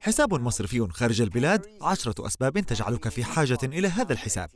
حساب مصرفي خارج البلاد عشرة أسباب تجعلك في حاجة إلى هذا الحساب.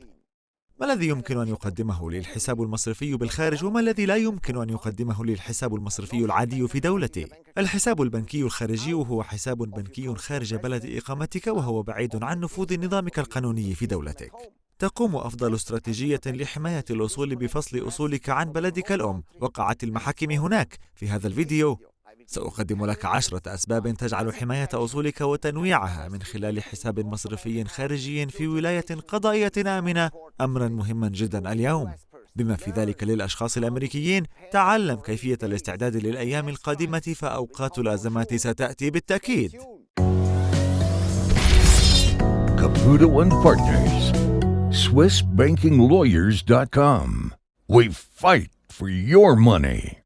ما الذي يمكن أن يقدمه لي الحساب المصرفي بالخارج وما الذي لا يمكن أن يقدمه لي الحساب المصرفي العادي في دولتي؟ الحساب البنكي الخارجي هو حساب بنكي خارج بلد إقامتك وهو بعيد عن نفوذ نظامك القانوني في دولتك. تقوم أفضل استراتيجية لحماية الأصول بفصل أصولك عن بلدك الأم. وقعت المحاكم هناك في هذا الفيديو. سأقدم لك عشرة أسباب تجعل حماية أصولك وتنويعها من خلال حساب مصرفي خارجي في ولاية قضائية آمنة أمرا مهما جدا اليوم بما في ذلك للأشخاص الأمريكيين تعلم كيفية الاستعداد للأيام القادمة فأوقات الأزمات ستأتي بالتأكيد Caputo and Partners, SwissBankingLawyers.com. We fight for your money.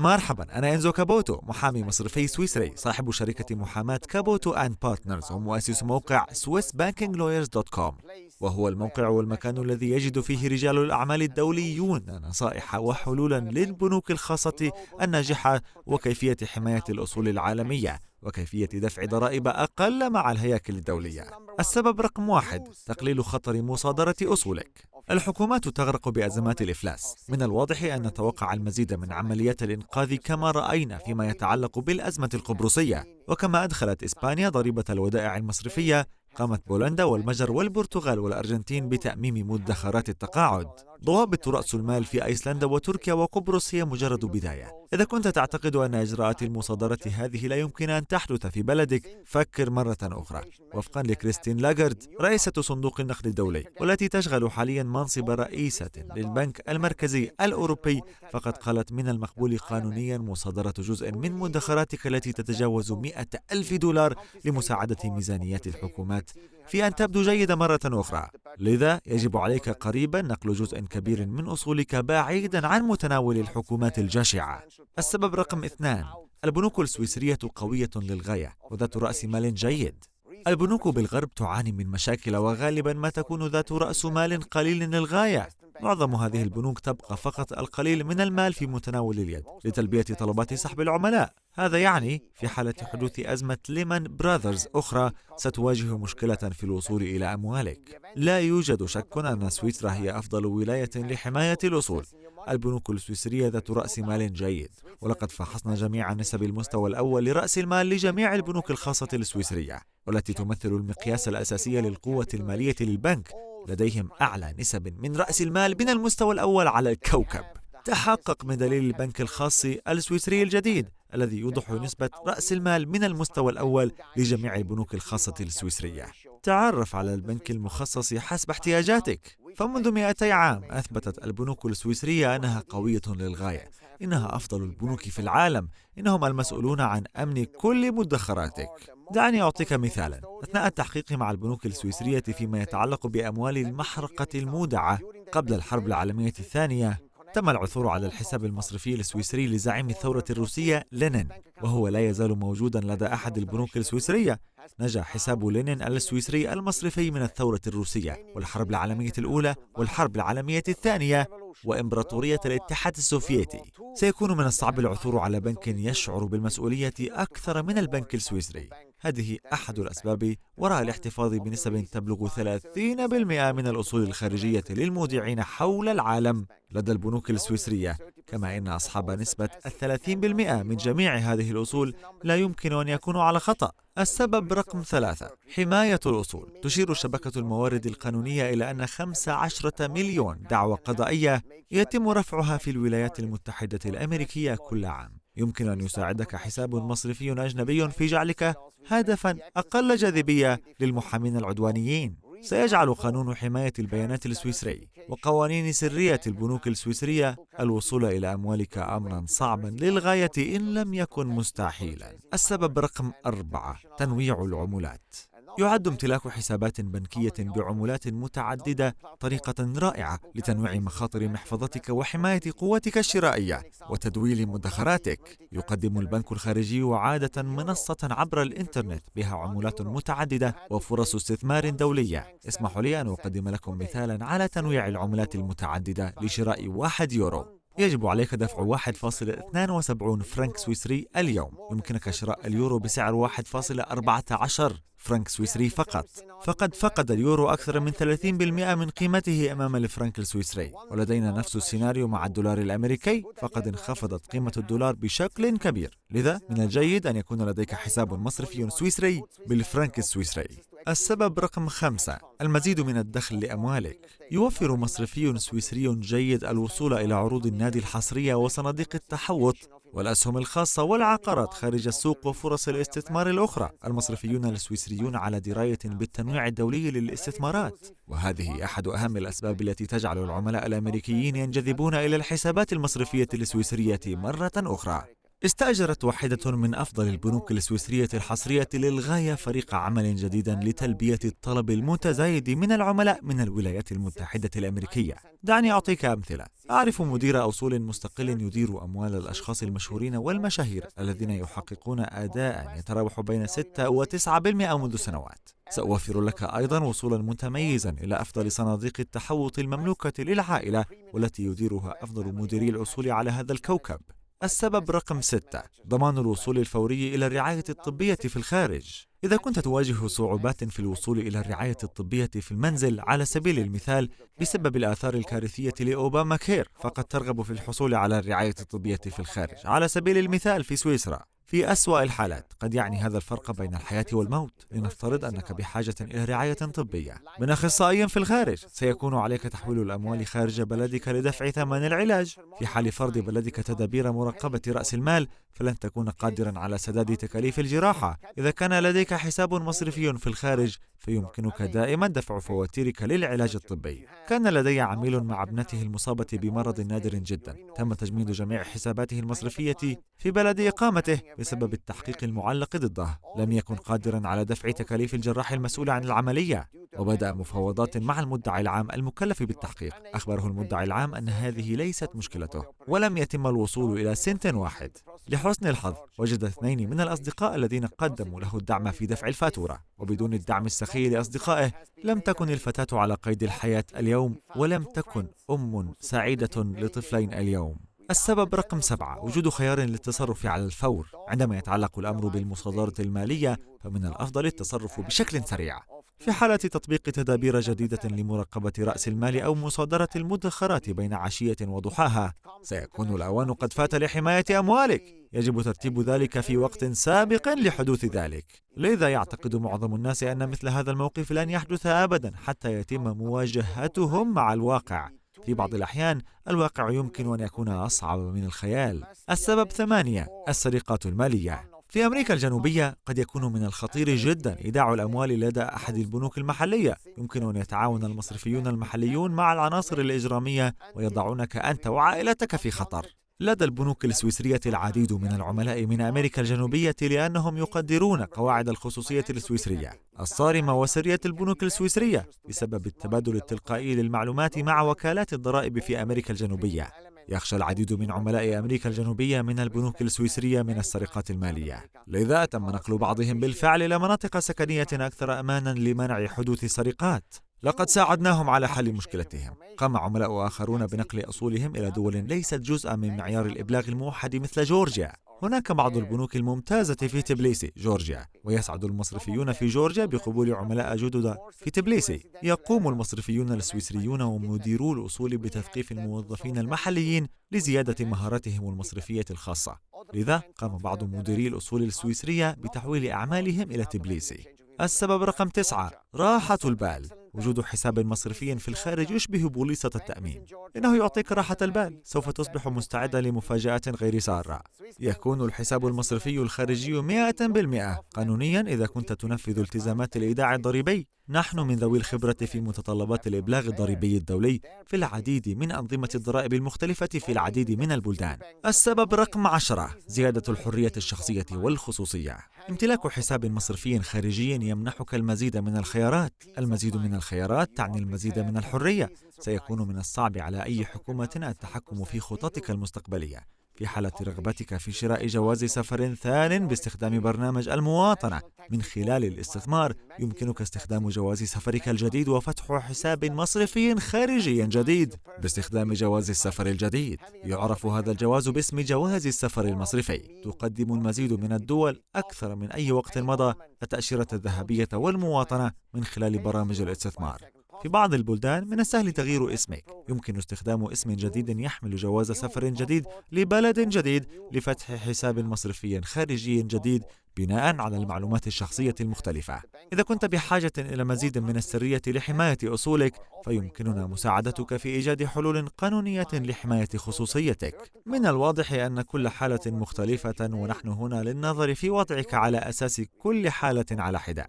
مرحبا أنا إنزو كابوتو محامي مصرفي سويسري صاحب شركة محاماة كابوتو and Partners ومؤسس موقع SwissBankingLawyers.com وهو الموقع والمكان الذي يجد فيه رجال الأعمال الدوليون نصائح وحلولا للبنوك الخاصة الناجحة وكيفية حماية الأصول العالمية. وكيفية دفع ضرائب أقل مع الهياكل الدولية. السبب رقم واحد تقليل خطر مصادرة أصولك. الحكومات تغرق بأزمات الإفلاس. من الواضح أن نتوقع المزيد من عمليات الإنقاذ كما رأينا فيما يتعلق بالأزمة القبرصية. وكما أدخلت إسبانيا ضريبة الودائع المصرفية قامت بولندا والمجر والبرتغال والأرجنتين بتأميم مدخرات التقاعد. ضوابط رأس المال في أيسلندا وتركيا وقبرص هي مجرد بداية. إذا كنت تعتقد أن إجراءات المصادرة هذه لا يمكن أن تحدث في بلدك فكر مرة أخرى. وفقا لكريستين لاغارد رئيسة صندوق النقد الدولي والتي تشغل حاليا منصب رئيسة للبنك المركزي الأوروبي فقد قالت من المقبول قانونيا مصادرة جزء من مدخراتك التي تتجاوز مئة ألف دولار لمساعدة ميزانيات الحكومات في أن تبدو جيدة مرة أخرى. لذا يجب عليك قريبا نقل جزء كبير من أصولك بعيدا عن متناول الحكومات الجشعة السبب رقم اثنان البنوك السويسرية قوية للغاية وذات رأس مال جيد. البنوك بالغرب تعاني من مشاكل وغالبا ما تكون ذات رأس مال قليل للغاية. معظم هذه البنوك تبقى فقط القليل من المال في متناول اليد لتلبية طلبات سحب العملاء. هذا يعني في حالة حدوث أزمة ليمان براذرز أخرى ستواجه مشكلة في الوصول إلى أموالك. لا يوجد شك أن سويسرا هي أفضل ولاية لحماية الأصول. البنوك السويسرية ذات رأس مال جيد ولقد فحصنا جميع نسب المستوى الأول لرأس المال لجميع البنوك الخاصة السويسرية والتي تمثل المقياس الأساسي للقوة المالية للبنك لديهم أعلى نسب من رأس المال من المستوى الأول على الكوكب. تحقق من دليل البنك الخاص السويسري الجديد الذي يوضح نسبة رأس المال من المستوى الأول لجميع البنوك الخاصة السويسرية. تعرف على البنك المخصص حسب احتياجاتك. فمنذ 200 عام أثبتت البنوك السويسرية أنها قوية للغاية إنها أفضل البنوك في العالم. إنهم المسؤولون عن أمن كل مدخراتك. دعني أعطيك مثالا. أثناء التحقيق مع البنوك السويسرية فيما يتعلق بأموال المحرقة المودعة قبل الحرب العالمية الثانية تم العثور على الحساب المصرفي السويسري لزعيم الثورة الروسية لينين وهو لا يزال موجودا لدى أحد البنوك السويسرية. نجا حساب لينين السويسري المصرفي من الثورة الروسية والحرب العالمية الأولى والحرب العالمية الثانية وإمبراطورية الاتحاد السوفيتي. سيكون من الصعب العثور على بنك يشعر بالمسؤولية أكثر من البنك السويسري. هذه أحد الأسباب وراء الاحتفاظ بنسب تبلغ 30% من الأصول الخارجية للمودعين حول العالم لدى البنوك السويسرية. كما إن أصحاب نسبة الثلاثين بالمئة من جميع هذه الأصول لا يمكن أن يكونوا على خطأ. السبب رقم ثلاثة حماية الأصول. تشير شبكة الموارد القانونية إلى أن 15 مليون دعوى قضائية يتم رفعها في الولايات المتحدة الأمريكية كل عام. يمكن أن يساعدك حساب مصرفي أجنبي في جعلك هدفا أقل جاذبية للمحامين العدوانيين. سيجعل قانون حماية البيانات السويسري وقوانين سرية البنوك السويسرية الوصول إلى أموالك أمرا صعبا للغاية إن لم يكن مستحيلا. السبب رقم أربعة تنويع العملات. يعد امتلاك حسابات بنكية بعملات متعددة طريقة رائعة لتنويع مخاطر محفظتك وحماية قوتك الشرائية وتدويل مدخراتك. يقدم البنك الخارجي عادة منصة عبر الإنترنت بها عملات متعددة وفرص استثمار دولية. اسمحوا لي أن أقدم لكم مثالا على تنويع العملات المتعددة لشراء واحد يورو. يجب عليك دفع 1.72 فرنك سويسري اليوم. يمكنك شراء اليورو بسعر 1.14 فرنك سويسري فقط. فقد فقد اليورو أكثر من 30% من قيمته أمام الفرنك السويسري. ولدينا نفس السيناريو مع الدولار الأمريكي. فقد انخفضت قيمة الدولار بشكل كبير. لذا من الجيد أن يكون لديك حساب مصرفي سويسري بالفرنك السويسري. السبب رقم خمسة المزيد من الدخل لأموالك. يوفر مصرفي سويسري جيد الوصول إلى عروض النادي الحصرية وصناديق التحوط والأسهم الخاصة والعقارات خارج السوق وفرص الاستثمار الأخرى. المصرفيون السويسريون على دراية بالتنويع الدولي للاستثمارات. وهذه أحد أهم الأسباب التي تجعل العملاء الأمريكيين ينجذبون إلى الحسابات المصرفية السويسرية مرة أخرى. استأجرت واحدة من أفضل البنوك السويسرية الحصرية للغاية فريق عمل جديدا لتلبية الطلب المتزايد من العملاء من الولايات المتحدة الأمريكية. دعني أعطيك أمثلة. أعرف مدير أصول مستقل يدير أموال الأشخاص المشهورين والمشاهير الذين يحققون أداء يتراوح بين 6 و 9% منذ سنوات. سأوفر لك أيضا وصولا متميزا إلى أفضل صناديق التحوط المملوكة للعائلة والتي يديرها أفضل مديري الأصول على هذا الكوكب. السبب رقم ستة ضمان الوصول الفوري إلى الرعاية الطبية في الخارج. إذا كنت تواجه صعوبات في الوصول إلى الرعاية الطبية في المنزل على سبيل المثال بسبب الآثار الكارثية لأوباما كير فقد ترغب في الحصول على الرعاية الطبية في الخارج. على سبيل المثال في سويسرا. في أسوأ الحالات قد يعني هذا الفرق بين الحياة والموت. لنفترض أنك بحاجة إلى رعاية طبية. من أخصائي في الخارج سيكون عليك تحويل الأموال خارج بلدك لدفع ثمن العلاج. في حال فرض بلدك تدابير مراقبة رأس المال فلن تكون قادرا على سداد تكاليف الجراحة. إذا كان لديك حساب مصرفي في الخارج فيمكنك دائما دفع فواتيرك للعلاج الطبي. كان لدي عميل مع ابنته المصابة بمرض نادر جدا. تم تجميد جميع حساباته المصرفية في بلد إقامته بسبب التحقيق المعلق ضده. لم يكن قادرا على دفع تكاليف الجراح المسؤول عن العملية. وبدأ مفاوضات مع المدعي العام المكلف بالتحقيق. أخبره المدعي العام أن هذه ليست مشكلته ولم يتم الوصول إلى سنت واحد. لحسن الحظ وجد اثنين من الأصدقاء الذين قدموا له الدعم في دفع الفاتورة. وبدون الدعم السخي لأصدقائه لم تكن الفتاة على قيد الحياة اليوم ولم تكن أم سعيدة لطفلين اليوم. السبب رقم سبعة وجود خيار للتصرف على الفور. عندما يتعلق الأمر بالمصادرة المالية فمن الأفضل التصرف بشكل سريع. في حالة تطبيق تدابير جديدة لمراقبة رأس المال أو مصادرة المدخرات بين عشية وضحاها. سيكون الأوان قد فات لحماية أموالك. يجب ترتيب ذلك في وقت سابق لحدوث ذلك. لذا يعتقد معظم الناس أن مثل هذا الموقف لن يحدث أبدا حتى يتم مواجهتهم مع الواقع. في بعض الأحيان الواقع يمكن أن يكون أصعب من الخيال. السبب ثمانية السرقات المالية. في أمريكا الجنوبية قد يكون من الخطير جدا إيداع الأموال لدى أحد البنوك المحلية. يمكن أن يتعاون المصرفيون المحليون مع العناصر الإجرامية ويضعونك أنت وعائلتك في خطر. لدى البنوك السويسرية العديد من العملاء من أمريكا الجنوبية لأنهم يقدرون قواعد الخصوصية السويسرية الصارمة وسرية البنوك السويسرية بسبب التبادل التلقائي للمعلومات مع وكالات الضرائب في أمريكا الجنوبية. يخشى العديد من عملاء أمريكا الجنوبية من البنوك السويسرية من السرقات المالية. لذا تم نقل بعضهم بالفعل إلى مناطق سكنية أكثر أمانا لمنع حدوث سرقات لقد ساعدناهم على حل مشكلتهم. قام عملاء آخرون بنقل أصولهم إلى دول ليست جزءا من معيار الإبلاغ الموحد مثل جورجيا. هناك بعض البنوك الممتازة في تبليسي جورجيا ويسعد المصرفيون في جورجيا بقبول عملاء جدد في تبليسي. يقوم المصرفيون السويسريون ومديرو الأصول بتثقيف الموظفين المحليين لزيادة مهاراتهم المصرفية الخاصة. لذا قام بعض مديري الأصول السويسرية بتحويل أعمالهم إلى تبليسي. السبب رقم تسعة راحة البال. وجود حساب مصرفي في الخارج يشبه بوليصة التأمين. إنه يعطيك راحة البال سوف تصبح مستعدا لمفاجآت غير سارة. يكون الحساب المصرفي الخارجي 100% قانونيا إذا كنت تنفذ التزامات الإيداع الضريبي. نحن من ذوي الخبرة في متطلبات الإبلاغ الضريبي الدولي في العديد من أنظمة الضرائب المختلفة في العديد من البلدان. السبب رقم عشرة زيادة الحرية الشخصية والخصوصية. امتلاك حساب مصرفي خارجي يمنحك المزيد من الخيارات. المزيد من الخيارات تعني المزيد من الحرية. سيكون من الصعب على أي حكومة التحكم في خططك المستقبلية. في حالة رغبتك في شراء جواز سفر ثان باستخدام برنامج المواطنة. من خلال الاستثمار يمكنك استخدام جواز سفرك الجديد وفتح حساب مصرفي خارجي جديد. باستخدام جواز السفر الجديد يعرف هذا الجواز باسم جواز السفر المصرفي. تقدم المزيد من الدول أكثر من أي وقت مضى. التأشيرة الذهبية والمواطنة من خلال برامج الاستثمار. في بعض البلدان من السهل تغيير اسمك. يمكن استخدام اسم جديد يحمل جواز سفر جديد لبلد جديد لفتح حساب مصرفي خارجي جديد بناء على المعلومات الشخصية المختلفة. إذا كنت بحاجة إلى مزيد من السرية لحماية أصولك، فيمكننا مساعدتك في إيجاد حلول قانونية لحماية خصوصيتك. من الواضح أن كل حالة مختلفة ونحن هنا للنظر في وضعك على أساس كل حالة على حدة.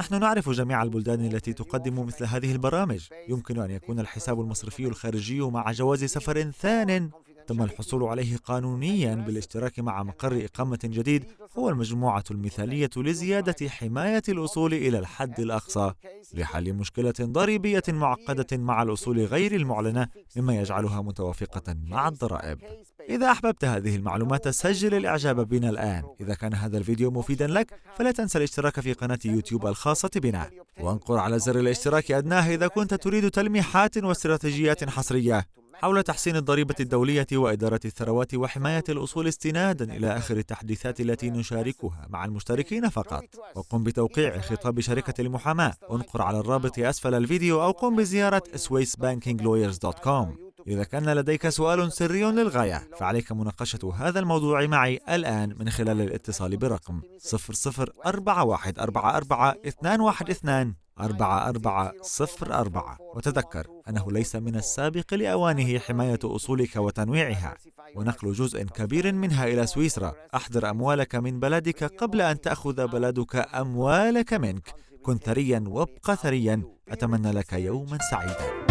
نحن نعرف جميع البلدان التي تقدم مثل هذه البرامج يمكن أن يكون الحساب المصرفي الخارجي مع جواز سفر ثان تم الحصول عليه قانونيا بالاشتراك مع مقر إقامة جديد هو المجموعة المثالية لزيادة حماية الأصول إلى الحد الأقصى لحل مشكلة ضريبية معقدة مع الأصول غير المعلنة مما يجعلها متوافقة مع الضرائب. إذا أحببت هذه المعلومات سجل الإعجاب بنا الآن. إذا كان هذا الفيديو مفيدا لك فلا تنسى الاشتراك في قناة يوتيوب الخاصة بنا. وانقر على زر الاشتراك أدناه إذا كنت تريد تلميحات واستراتيجيات حصرية. حول تحسين الضريبة الدولية وإدارة الثروات وحماية الأصول استنادا إلى آخر التحديثات التي نشاركها مع المشتركين فقط. وقم بتوقيع خطاب شركة المحاماة. انقر على الرابط أسفل الفيديو أو قم بزيارة swissbankinglawyers.com إذا كان لديك سؤال سري للغاية فعليك مناقشة هذا الموضوع معي الآن من خلال الاتصال برقم 004144 أربعة أربعة صفر أربعة. وتذكر أنه ليس من السابق لأوانه حماية أصولك وتنويعها. ونقل جزء كبير منها إلى سويسرا. أحضر أموالك من بلدك قبل أن تأخذ بلدك أموالك منك. كن ثريا وابق ثريا. أتمنى لك يوما سعيدا.